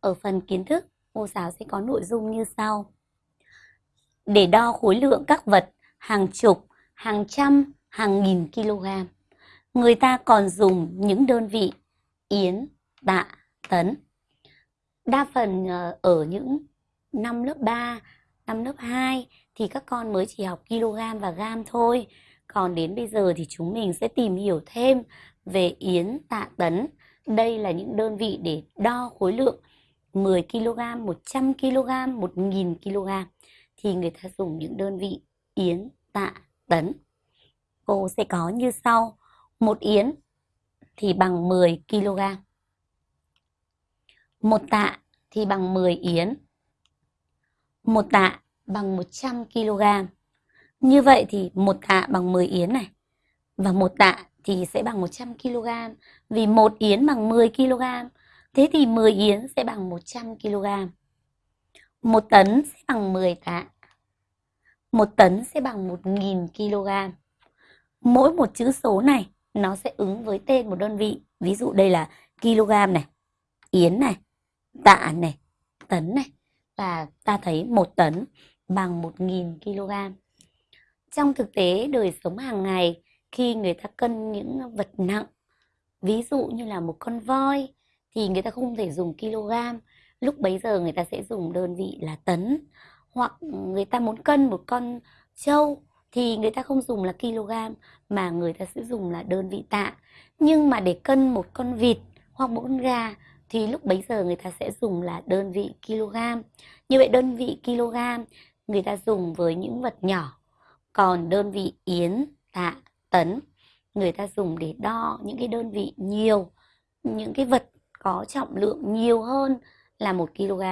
Ở phần kiến thức, cô giáo sẽ có nội dung như sau. Để đo khối lượng các vật hàng chục, hàng trăm, hàng nghìn kg, người ta còn dùng những đơn vị yến, tạ, tấn. Đa phần ờ, ở những năm lớp 3, năm lớp 2 thì các con mới chỉ học kg và gam thôi. Còn đến bây giờ thì chúng mình sẽ tìm hiểu thêm về yến, tạ, tấn. Đây là những đơn vị để đo khối lượng 10 kg, 100 kg, 1000 kg thì người ta dùng những đơn vị yến, tạ, tấn. Cô sẽ có như sau. Một yến thì bằng 10 kg. Một tạ thì bằng 10 yến. Một tạ bằng 100 kg. Như vậy thì một tạ bằng 10 yến này. Và một tạ thì sẽ bằng 100 kg. Vì một yến bằng 10 kg. Thế thì 10 yến sẽ bằng 100 kg. 1 tấn sẽ bằng 10 tạ. 1 tấn sẽ bằng 1.000 kg. Mỗi một chữ số này nó sẽ ứng với tên một đơn vị. Ví dụ đây là kg này, yến này, tạ này, tấn này. Và ta thấy 1 tấn bằng 1.000 kg. Trong thực tế đời sống hàng ngày, khi người ta cân những vật nặng, ví dụ như là một con voi, thì người ta không thể dùng kg. Lúc bấy giờ người ta sẽ dùng đơn vị là tấn. Hoặc người ta muốn cân một con trâu thì người ta không dùng là kg mà người ta sẽ dùng là đơn vị tạ. Nhưng mà để cân một con vịt hoặc một con gà thì lúc bấy giờ người ta sẽ dùng là đơn vị kg. Như vậy đơn vị kg người ta dùng với những vật nhỏ. Còn đơn vị yến, tạ, tấn người ta dùng để đo những cái đơn vị nhiều, những cái vật có trọng lượng nhiều hơn là một kg